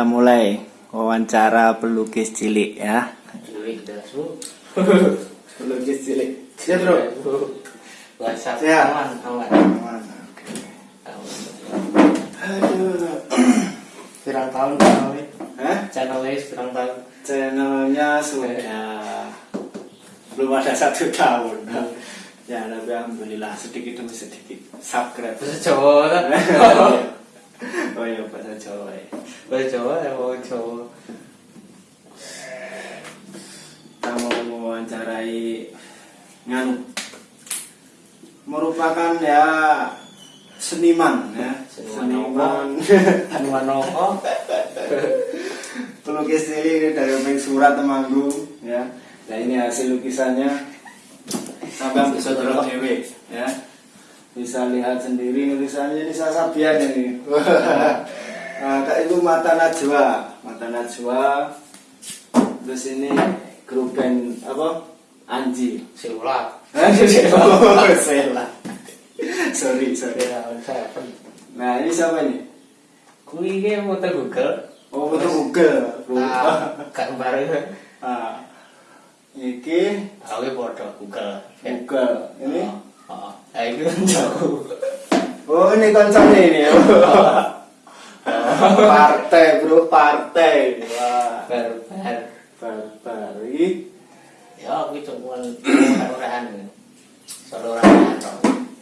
Kita mulai wawancara pelukis cilik ya. Cilik. Pelukis cilik. Ya bro. WhatsApp Sehat? aman aman. Aman. Aman. Aduh. Tahun channelnya? Hah? Channelnya tahun. Channelnya sudah belum ada satu tahun. Ya, tapi alhamdulillah sedikit demi sedikit subscribe. Kan? oh iya bahasa Jawa ya. Bahasa Jawa ya mau Jawa. Kita mau mewawancarai nganu. Merupakan ya seniman ya. Seniman Hanuman Noko. pelukis ini dari Omeng Surat Temanggung ya. Nah ini hasil lukisannya. Sampai bisa terus ya bisa lihat sendiri tulisannya ini Sasabian ini. Nah, kayak itu mata najwa. Mata najwa. Terus ini grup band apa? Anji. Siulat. oh, Sela sorry sorry. Ya, nah ini siapa ini? Kui ini foto Google. oh betul Google. Ah, gambar itu. ah iki Aku foto Google. Google. Ini? Oh, oh. itu kan jauh. oh ini konsolnya ini ya? Partai bro partai. Wah. Barbar. barbar. Ya, aku cuma orang-orangan. Soal orang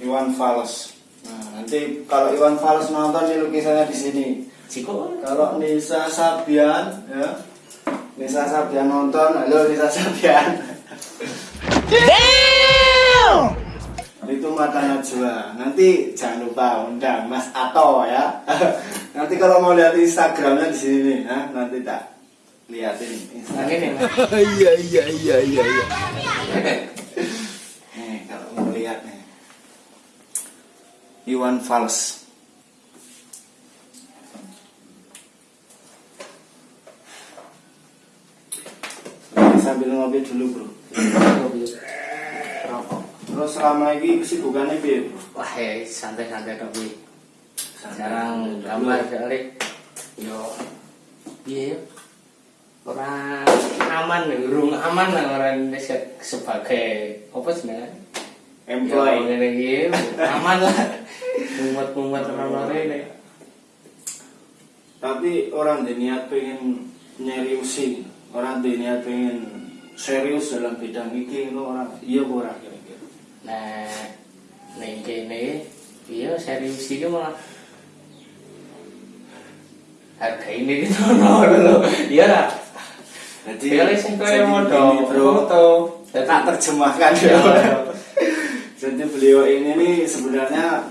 Iwan Fals. Nah, nanti kalau Iwan Fals nonton ini lukisannya di sini. Ciko kalau Nisa Sabian ya. Nisa Sabian nonton halo Nisa Sabian itu mata najwa nanti jangan lupa undang Mas Ato ya. Nanti kalau mau lihat Instagramnya di sini nih ya, nanti tak liatin Nah, Instagram. Ini Iya iya iya iya iya. nih kalau mau lihat nih. Iwan Fals. Sambil ngopi dulu bro. Terus selama ini kesibukannya bro Wah, ya santai-santai tapi sekarang gambar kali yo. Iya yo. orang aman nih, urung aman lah orang Indonesia sebagai apa sebenarnya? employee. Ya, ngene iki aman lah. Mumet-mumet orang ini. tapi orang ada niat pengen nyeriusin. Orang ada niat pengen serius dalam bidang ini orang iya orang Nah, ning kene iya serius. Iki malah harga ini gitu no iya lah. Jadi Pilih sing jadi kaya modal begini, bro. foto. tak terjemahkan. Ya jadi beliau ini nih sebenarnya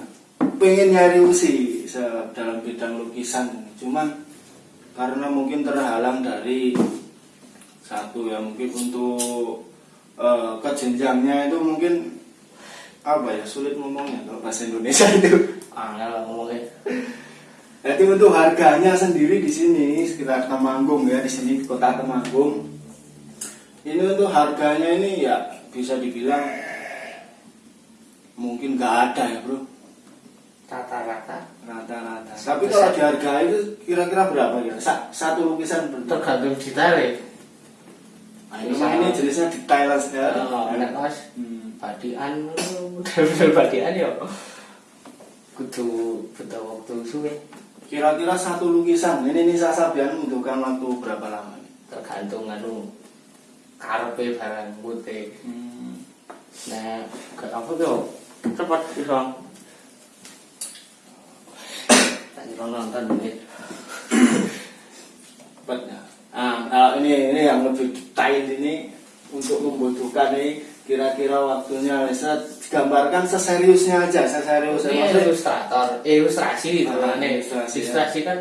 pengen nyariusi se- dalam bidang lukisan. Cuman karena mungkin terhalang dari satu ya mungkin untuk eh, kejenjangnya itu mungkin apa ya sulit ngomongnya kalau bahasa Indonesia itu. Angel lah ngomongnya. Jadi untuk harganya sendiri di sini sekitar Temanggung ya di sini di kota Temanggung. Ini untuk harganya ini ya bisa dibilang mungkin nggak ada ya bro. Rata-rata. Rata-rata. Tapi kalau dihargai itu kira-kira berapa ya? Sa- satu lukisan berapa tergantung detail ya. Nah, ini jenisnya detail saja oh, enak mas. Hmm. Badian. Model-model badian ya kudu butuh waktu suwe. Kira-kira satu lukisan ini Nisa Sabian membutuhkan waktu berapa lama nih? tergantung anu karepe barang putih. Hmm. nah gak apa tuh. Cepat iso tak kira nonton ini. Cepat. Ya. Nah, kalau ini ini yang lebih detail ini untuk membutuhkan ini kira-kira waktunya bisa digambarkan seseriusnya aja, seseriusnya. ini Maksudnya, ilustrator eh, ilustrasi itu Ah, kan ilustrasi, ilustrasi, kan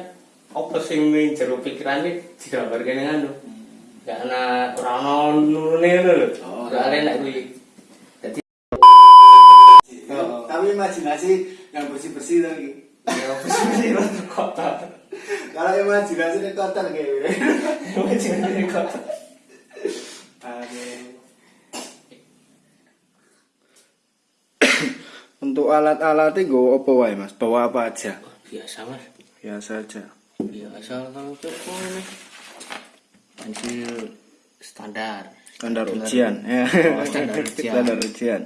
apa sing ning jero pikirane digambarkan dengan anu gak ana ora ono nurune ngono lho Oh. ada nek kuwi dadi Oh, Tapi imajinasi yang bersih-bersih lagi. ya apa sih kotor Kalau imajinasi ini kotor kayak. Imajinasi kotor. Aduh. Untuk alat-alatnya gue apa wae mas? Bawa apa aja? Biasa mas. Biasa aja. biasa kalau cukup ini pensil standar Standar ujian. Ya. Oh, standar ujian. Standar ujian.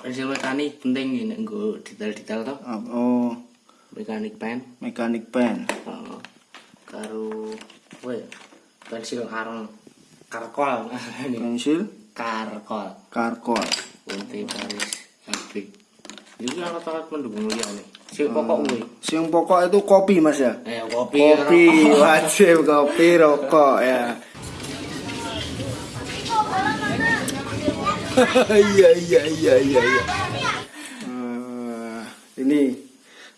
Pensil mekanik penting ini nggo detail-detail toh Oh, mekanik pen mekanik pen. oh, karo apa ya pensil arang karkol Pensil karkol karkol. Unti Paris Abrik itu alat-alat pendukung liya nih si pokok kuwi Yang pokok itu kopi mas ya. eh kopi Kopi rokok. wajib kopi rokok ya. Iya iya iya iya. iya. Eh, ini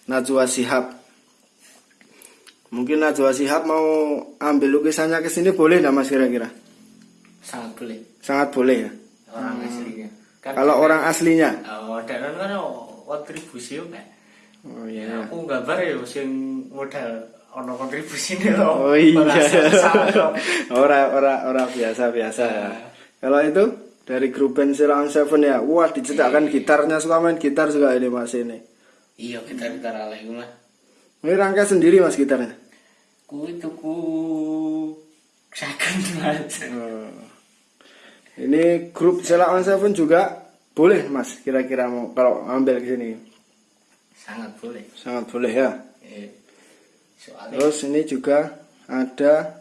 Najwa Sihab. Mungkin Najwa Sihab mau ambil lukisannya ke sini boleh nggak mas kira-kira? sangat boleh Sangat boleh ya. orang aslinya kan Kalau orang aslinya. oh dan kan kontribusi yo. Oh Ya, aku gambar ya sing modal ono kontribusine lho. Oh iya. Ora salah. Ora ora ora biasa biasa. Kalau itu dari grup band Silang Seven ya, wah dicetakkan gitarnya suka main gitar juga ini mas ini. Iya, kita gitar ala iku mah. Ini rangka sendiri mas gitarnya. Kuwi tuku second mas. Oh. Ini grup Silang Seven juga boleh mas kira-kira mau kalau ambil ke sini Sangat boleh. sangat boleh ya. Eh, soalnya Terus ini juga ada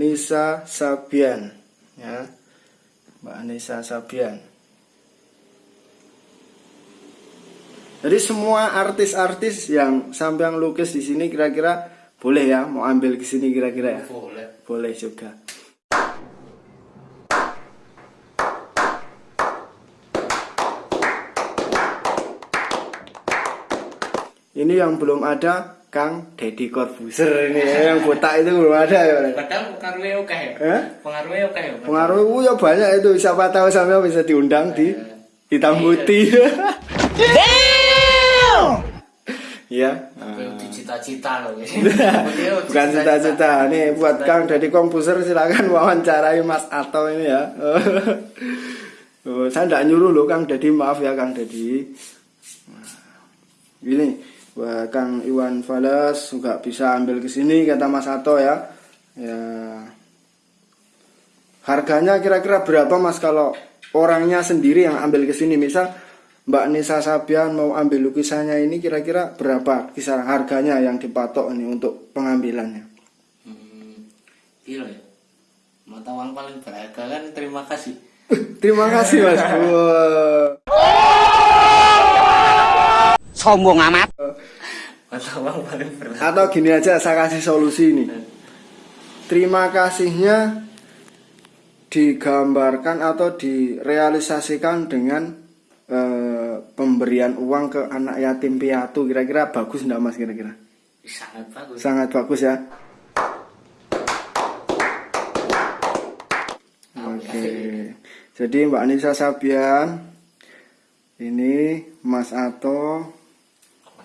Nisa Sabian ya. Mbak Nisa Sabian. Jadi semua artis-artis yang sampai yang lukis di sini kira-kira boleh ya mau ambil ke sini kira-kira ya. boleh. Boleh juga. Ini yang belum ada Kang Deddy Corbuzier ini ya, yang botak itu belum ada ya. Padahal pengaruhnya oke ya. Eh? Pengaruhnya oke ya. Pengaruh uh, ya banyak itu. Siapa tahu sampai bisa diundang di hitam putih. ya. Itu cita-cita loh. Bukan cita-cita. Nih buat Kang Deddy Corbuzier silakan wawancarai Mas Ato ini ya. Oh, saya tidak nyuruh loh Kang Deddy maaf ya Kang Deddy. Nah, Ini buat Kang Iwan Fales juga bisa ambil ke sini kata Mas Ato ya. Ya. Harganya kira-kira berapa Mas kalau orangnya sendiri yang ambil ke sini misal Mbak Nisa Sabian mau ambil lukisannya ini kira-kira berapa kisaran harganya yang dipatok ini untuk pengambilannya? Hmm, iya ya. Mata uang paling berharga kan terima kasih. Terima kasih Mas. Sombong amat. Paling. Atau gini aja saya kasih solusi ini. Terima kasihnya digambarkan atau direalisasikan dengan eh, pemberian uang ke anak yatim piatu kira-kira bagus enggak Mas kira-kira? Sangat bagus. Sangat bagus ya. Oke. Jadi Mbak Nisa Sabian ini Mas Ato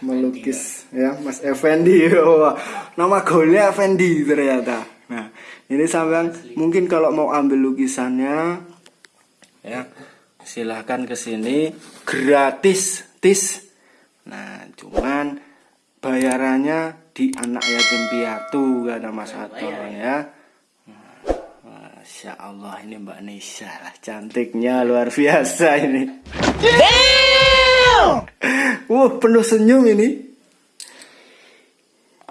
melukis ya. Mas Effendi. Nama golnya Effendi ternyata. Nah ini sampean mungkin kalau mau ambil lukisannya ya silahkan ke sini. Gratis tis. Nah cuman bayarannya di anak yatim piatu kata Mas Ato ya. Nah, Masya Allah ini Mbak Nisa lah cantiknya luar biasa ini Wah, penuh senyum ini.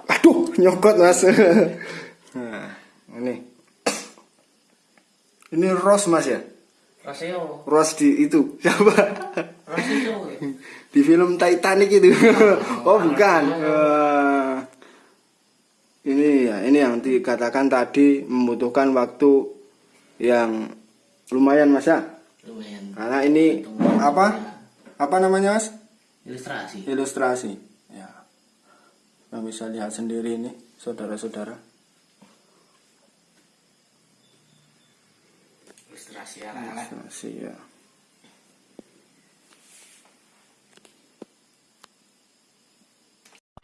Aduh, nyokot mas. nah, ini. Ini Rose mas ya? Rasanya Rose di itu siapa? rasanya di film Titanic itu. oh bukan. Eh, ini ya, ini yang dikatakan tadi membutuhkan waktu yang lumayan mas ya. lumayan Karena ini apa? Apa namanya mas? Ilustrasi. ilustrasi ya yang bisa lihat sendiri ini saudara-saudara Ilustrasi anak-anak. ilustrasi ya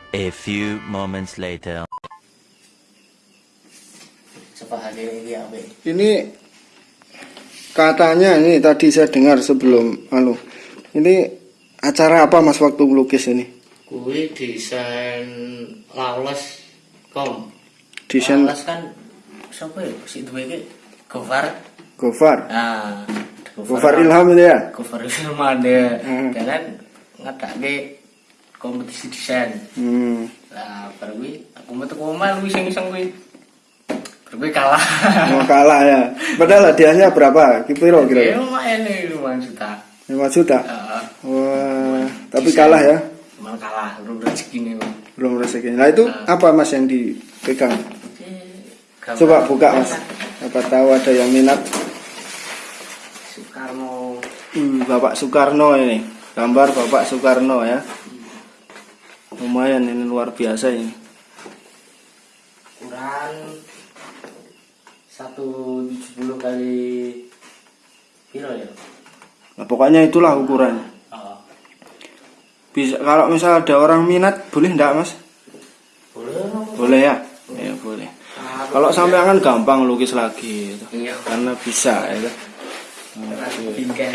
A few moments later. Coba hadir ini katanya ini tadi saya dengar sebelum anu ini acara apa mas waktu melukis ini Kuwi desain Lawless kom. Desain Lawless kan siapa ya? Si duwe iki Gofar. Gofar. Nah, Gofar Ilham itu ya? Gofar Ilham ada. Hmm. Dan kan ngadake kompetisi desain. Hmm. Lah, baru aku metu omah lu iseng-iseng kuwi. Baru kuwi kalah. Mau kalah ya. Padahal hadiahnya berapa? Kipiro Ya kira-kira? lumayan nih, lumayan juta. 5 juta. Heeh. Wah, tapi kalah ya. Cuman kalah, belum rezeki nih. Belum rezeki. Nah, itu apa Mas yang dipegang? Gambar Coba buka Mas. Apa tahu ada yang minat? Soekarno Hmm, Bapak Soekarno ini. Gambar Bapak Soekarno ya. Lumayan ini luar biasa ini. ukuran 170 kali piro ya? Nah, pokoknya itulah ukurannya. Bisa kalau misal ada orang minat boleh enggak Mas? boleh Boleh ya? Ya boleh. Kalau sampai kan gampang lukis lagi gitu. iya Karena bisa ya. bingkai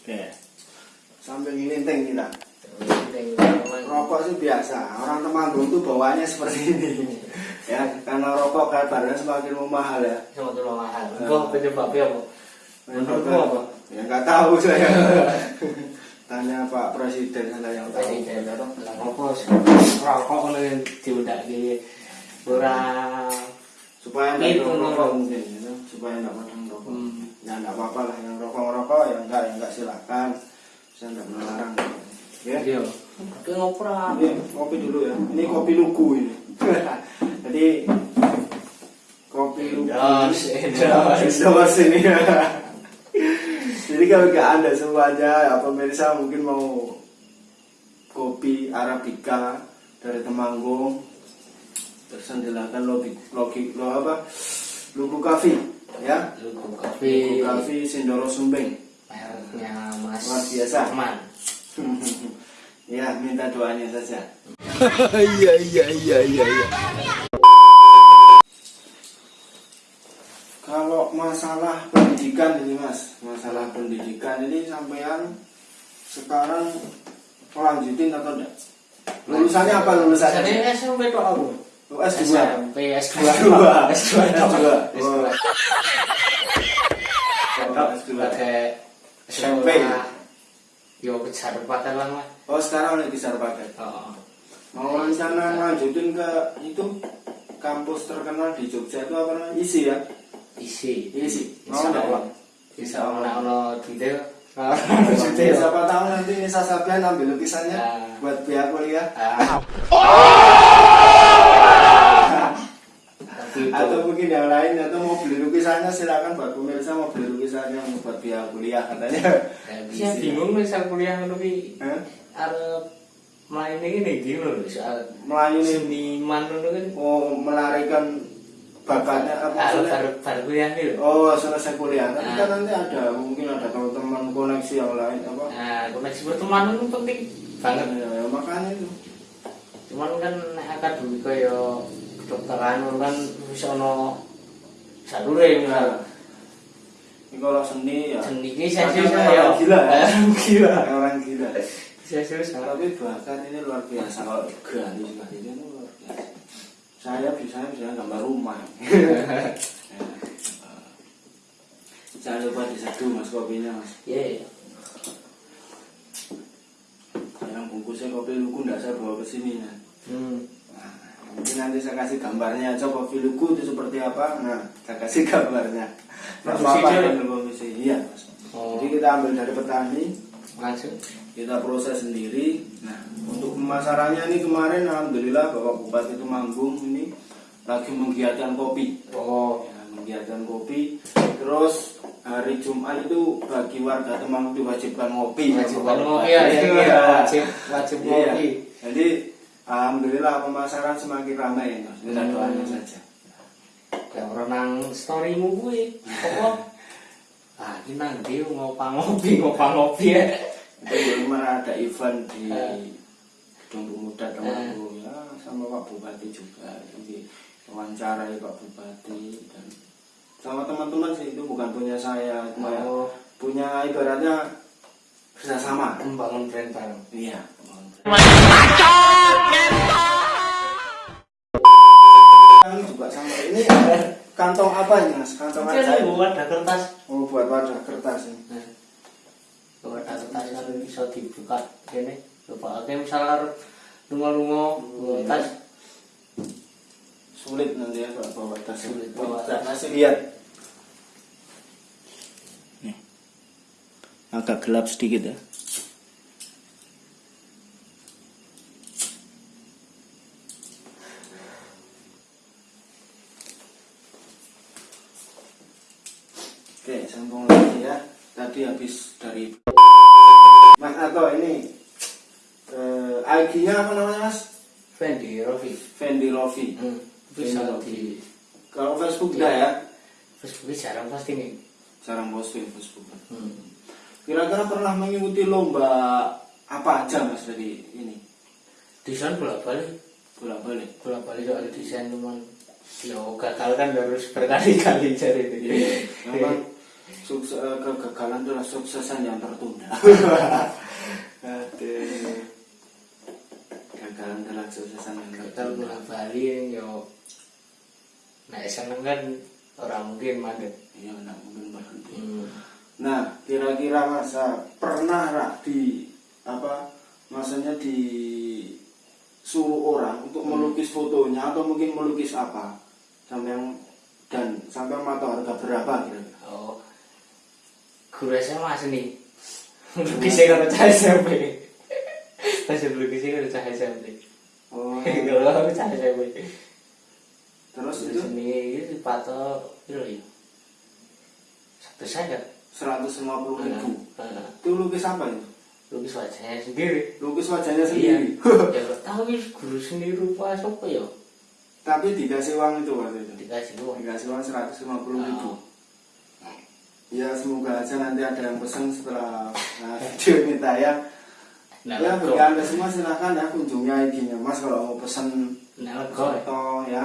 Oke. Sambil ngelinteng kita. Rokok sih biasa. Orang Temanggung tuh bawaannya seperti ini. ya, karena rokok kabarnya semakin mahal ya. tuh mahal kok penyebabnya apa? Menurutmu apa? Ya nggak tahu saya. Tanya Pak Presiden sana yang tahu. Presiden lah rokok rokok nih diudak di ora Supaya nggak Itu rokok rokok. mungkin, gitu. supaya nggak pada rokok. Hmm. Ya nggak apa-apa lah yang rokok-rokok ya enggak ya enggak silakan. Saya nggak melarang. Ya. iya tapi ngopra Ini kopi dulu ya. Ini kopi lugu ini. Jadi kopi lugu. Endos, endos. Endos ini. Jadi kalau ke anda semuanya, ya, pemirsa mungkin mau kopi arabica dari Temanggung, tersendilakan logi logi lo apa? Lugu Cafe, ya. Lugu Lugu kopi Cafe Sindoro Sumbing. mereknya Mas Luar biasa. Rahman ya, minta doanya saja. Iya iya iya iya iya. Kalau masalah pendidikan ini mas, masalah pendidikan ini sampean sekarang melanjutin atau enggak? Lulusannya apa lulusannya? Jadi SMP tok aku. Oh, S2. SMP S2. S2. S2 tok. S2. S2. Oh. Tok S2. sebagai SMP. Yo kejar pakai lah mas. Oh sekarang lagi pakai. Oh. Mau rencana lanjutin ke itu kampus terkenal di Jogja itu apa namanya? ISI ya? Isi. Isi. Insya enggak? Allah. Insya Allah ono detail. Jadi siapa tahu nanti Nisa Sabian ambil lukisannya Ya. buat biaya kuliah. Ah. Itu atau mungkin yang lain atau mau beli lukisannya silakan buat pemirsa mau beli lukisannya buat biaya kuliah katanya saya bingung misal kuliah Hah? arep main ini gini loh soal Melayu seniman ngono kan mau melarikan bakatnya apa Arep maksudnya baru baru kuliah nih oh selesai kuliah tapi Nah. kan nanti ada mungkin ada teman-teman koneksi yang lain apa Nah, koneksi pertemanan itu penting banget. ya, ya, makanya itu Cuman kan akademik kaya kedokteran kan bisa ono jalure misal. ini kalau seni ya Seni ini saya Kadang susah orang ya. gila ya. Gila. orang gila Saya susah. tapi bahkan ini luar biasa kalau berani sekali ini saya bisa bisa gambar rumah jangan lupa diseduh mas kopinya mas Iya. iya. yang bungkusnya kopi lugu nggak saya bawa ke sini ya. Hmm. nah, mungkin nanti saya kasih gambarnya aja kopi lugu itu seperti apa nah saya kasih gambarnya dia? kan komisi iya mas Oh. jadi kita ambil dari petani Langsung. Kita proses sendiri. Nah, untuk pemasarannya ini kemarin alhamdulillah Bapak Bupati Temanggung ini lagi menggiatkan kopi. Oh. Ya, menggiatkan kopi. Terus hari Jumat itu bagi warga Temanggung diwajibkan ngopi. Wajib Bapak ngopi ya, iya, Iya. wajib wajib Iya. ngopi. Jadi alhamdulillah pemasaran semakin ramai. Mas. Kita Hmm. doain saja. Ya orang nang storymu kuwi. Apa? Ah, ini nang ndi ngopang ngopi, ngopang ngopi ya. Kemarin ada event di Eh. Gedung Pemuda Temanggung ya sama Pak Bupati juga. Jadi wawancarai Pak Bupati dan sama teman-teman sih itu bukan punya saya, cuma ya Oh. punya ibaratnya kerjasama. membangun brand bareng Iya. Ini juga sama. Ini kantong apa ini mas? Kantong Kan ajaib. buat ada kertas Oh buat wadah kertas ini. Kan bisa dibuka ini coba oke misalnya lunga-lunga bawa tas Sulit nanti ya kalau bawa tas. Sulit bawa Kita tas. kasih lihat. Nih. Agak gelap sedikit ya. Oke, sambung lagi ya. Tadi habis dari Mas Ato ini eh, IG-nya apa namanya Mas? Fendi Rofi Fendi Rofi. hmm. bisa Fendi di Kalau Facebook enggak ya? Jarang pasti nih Jarang posting Facebook. hmm. Kira-kira pernah mengikuti lomba apa aja Mas dari ini? desain bolak balik Bolak balik. bolak balik soal desain cuman ya gagal kan harus berkali-kali cari ini Memang sukses, eh, kegagalan adalah suksesan yang tertunda. Kegagalan adalah suksesan yang tertunda. bolak balik yo nah seneng kan orang mungkin mandek Iya, enggak mungkin berhenti. hmm. Nah, kira-kira masa pernah lah di apa? Masanya di suruh orang untuk melukis fotonya atau mungkin melukis apa? Sampai yang dan sampai tahu harga berapa kira-kira? oh guru SMA seni lukisnya kalau cah SMP masih lukisnya kalau cah SMP Oh, kalau aku cah SMP terus Terus itu seni itu patok itu ya saya 150 ribu. Nah, Itu lukis apa itu? lukis wajahnya sendiri Lukis wajahnya iya sendiri. ya gak tahu ini guru seni rupa apa ya Tapi dikasih uang itu waktu itu. dikasih uang Dikasih uang 150 ribu. Oh. Ya semoga aja nanti ada yang pesan setelah nah, video ini tayang. nah ya bagi anda semua silahkan ya kunjungi IG-nya mas kalau mau pesen nah ya foto ya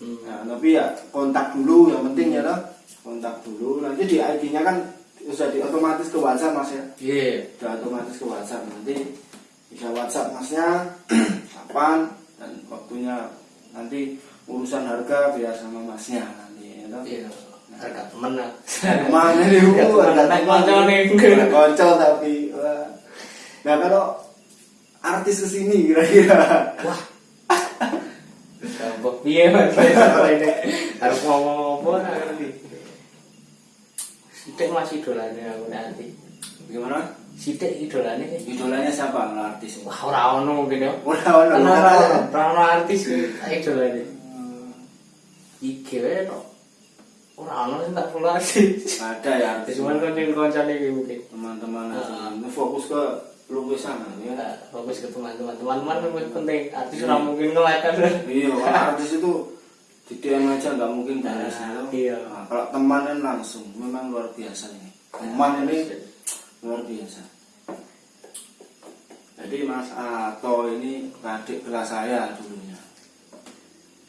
Hmm. nah, tapi ya kontak dulu yang penting ya loh kontak dulu. Nanti di IG-nya kan sudah di otomatis ke WhatsApp mas ya? Iya. Sudah otomatis ke WhatsApp. Nanti bisa WhatsApp masnya kapan dan waktunya. Nanti urusan harga biar sama masnya nanti ya toh. iya. Harga temen lah Mana nih? Harga temen nih Konco tapi wah. Nah kalau artis ke sini kira-kira? Wah. Gampang piye mas? Harus ngomong apa nah ngerti Sidik masih idolanya aku nanti gimana? Sidik idolanya Idolanya siapa kalau artis? wah ora ono mungkin ya Ora ora Ora ora. ono ora ono artis idolanya IG wae tok ora ono sing tak follow artis Ada ya artis. cuman kan yang koncone iki mungkin teman-teman aja. Ah. Fokus ke lukisan ya. ya fokus ke teman-teman teman-teman penting artis ora mungkin nge-like kan Iya, artis itu di DM aja nggak mungkin balas Nah, iya. Nah, kalau teman kan langsung, memang luar biasa ini. Teman ini luar biasa. Jadi Mas Ato ini adik kelas saya dulunya.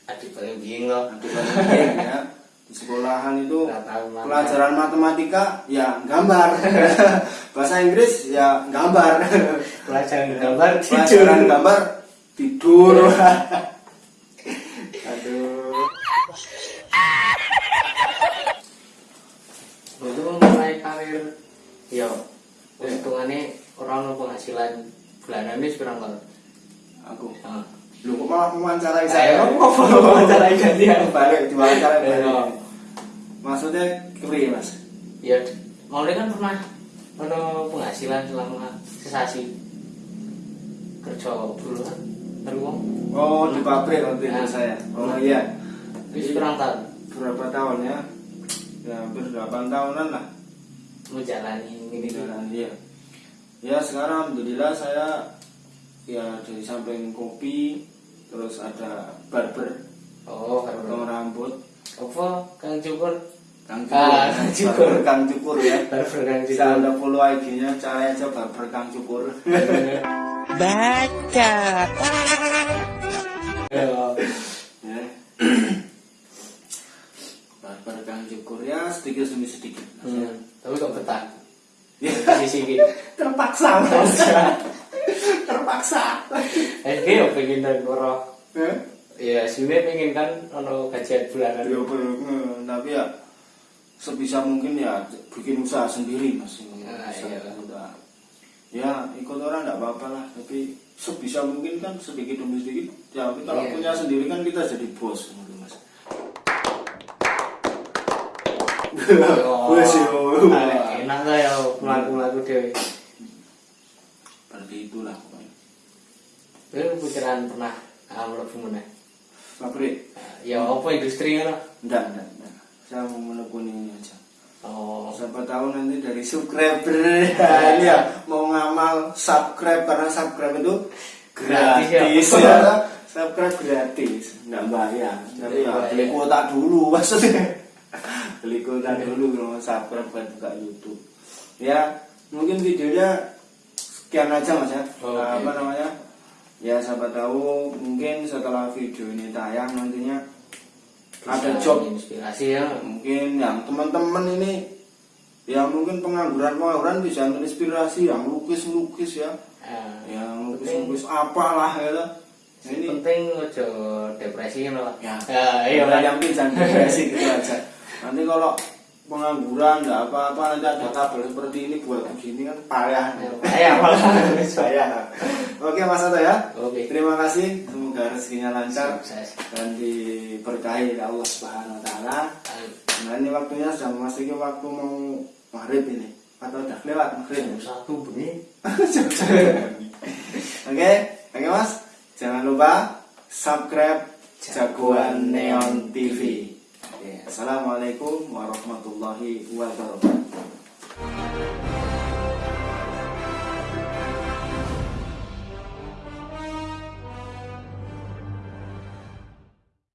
adik paling bingung loh Adik kelas saya, ya. Di sekolahan itu pelajaran matematika ya gambar. Bahasa Inggris ya gambar. pelajaran gambar tidur Pelajaran gambar tidur. Aduh. itu mulai karir ya hitungannya orang penghasilan bulanan ini sekarang kalau Aku. Ah. Lu kok malah mewawancarai saya mau wawancara gantian balik diwawancarai balik. Iya. Maksudnya kiri mas? ya mau kan pernah ada penghasilan selama sesasi kerja dulu kan teruang Oh di pabrik waktu itu Nah. saya. Oh iya. itu sekarang tahun Berapa tahun ya? Ya hampir 8 tahunan lah. Menjalani ini. Jalan iya. Ya sekarang alhamdulillah saya ya dari samping kopi terus ada barber. Oh potong baru rambut. Apa kang cukur? Kang Ah, cukur. Kang Cukur. Barber kang cukur ya. Baru kang cukur. anda follow IG-nya cari aja barber kang cukur. Baca. Ya. ya. barber kang cukur ya sedikit demi sedikit. Hmm, tapi kok betah? Ya di sini terpaksa terpaksa. Terpaksa. Eh dia ya pengen dan koro ya sebenarnya pengen kan ono gajian bulanan. Ya, tapi ya sebisa mungkin ya bikin usaha sendiri mas. Ah, iya. ya ikut orang nggak apa-apa lah. Tapi sebisa mungkin kan sedikit demi sedikit ya kalau Iya. punya sendiri kan kita jadi bos Bos, yo. ah, enak lah ya melaku-melaku dewe. Seperti itulah pokoknya. Itu pikiran pernah ah, mlebu meneh. Pabrik? Ya apa industri ngono? Enggak enggak enggak saya mau menekuni aja. Oh. Siapa tahu nanti dari subscriber. Ini ya mau ngamal subscribe karena subscribe itu Gratis gratis, ya. ya, subscribe gratis. Nggak bayar. Tapi ya beli kuota dulu maksudnya beli kuota dulu mau subscribe buat buka YouTube. Ya mungkin videonya sekian aja mas ya. Oke. Nah, apa namanya? Ya siapa tahu mungkin setelah video ini tayang nantinya ada Bisa job. inspirasi ya. Mungkin yang teman-teman ini yang mungkin pengangguran pengangguran bisa terinspirasi yang lukis lukis ya. Ah, yang lukis lukis apalah ya ini penting ojo depresi kan lah. Ya, iya lah lah yang penting jangan depresi gitu aja nanti kalau pengangguran nggak apa-apa nanti ada tabel seperti ini buat begini kan payah. Payah. Malah. payah. Oke mas Ato ya. Oke. Terima kasih. Semoga rezekinya lancar sukses dan diberkahi oleh Allah Subhanahu Wa Taala. Nah ini waktunya sudah memasuki waktu mau maghrib ini. Atau udah lewat maghrib. jam satu bunyi Oke, oke mas, jangan lupa subscribe Jagoan Neon TV. Assalamualaikum warahmatullahi wabarakatuh.